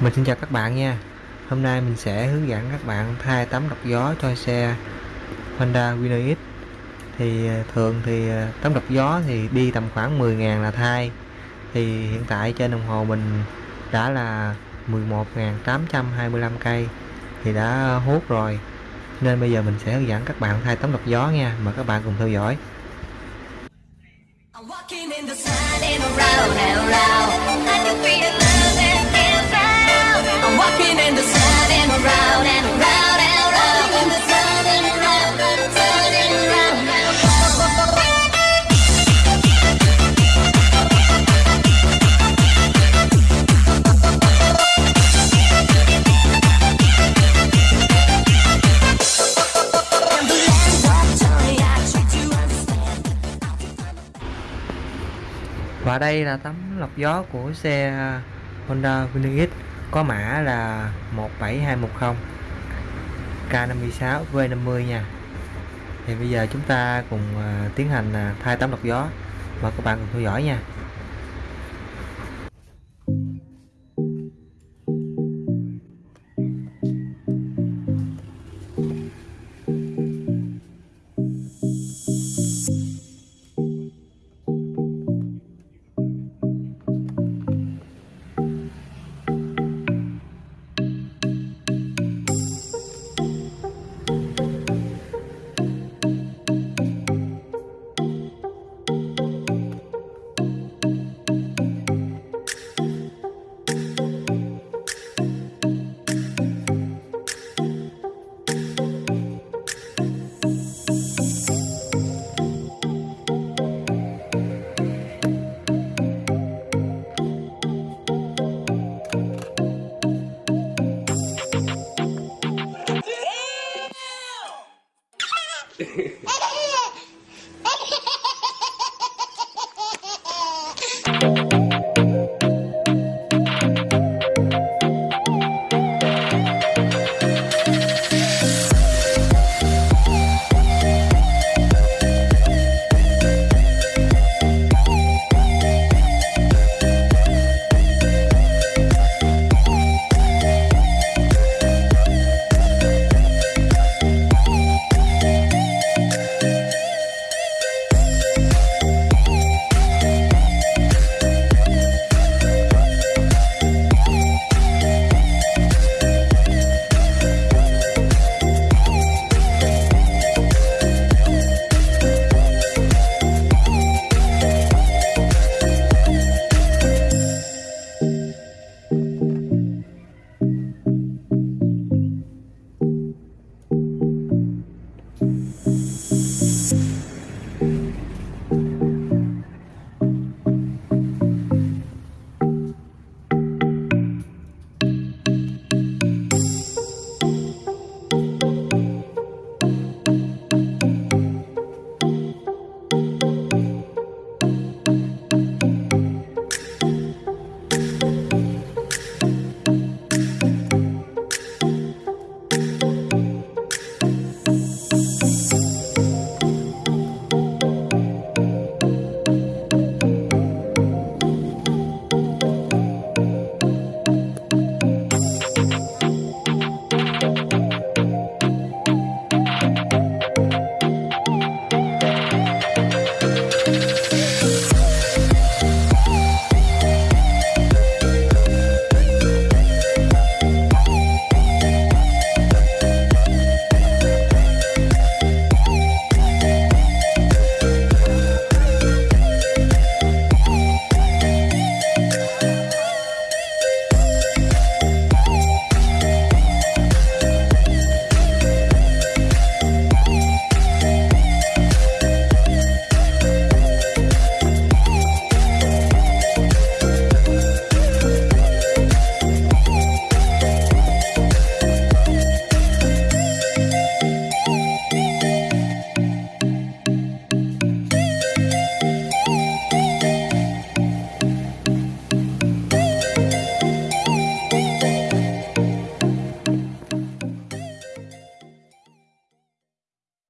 Mình xin chào các bạn nha. Hôm nay mình sẽ hướng dẫn các bạn thay tấm lọc gió cho xe Honda Winner X Thì à, thường thì à, tấm lọc gió thì đi tầm khoảng 10.000 là thay. Thì hiện tại trên đồng hồ mình đã là 11.825 cây Thì đã hút rồi. Nên bây giờ mình sẽ hướng dẫn các bạn thay tấm lọc gió nha. Mời các bạn cùng theo dõi. Và đây là tấm lọc gió của xe Honda Winner X có mã là 17210 K56 V50 nha. Thì bây giờ chúng ta cùng à, tiến hành à, thay tấm lọc gió. Mời các bạn cùng theo dõi nha.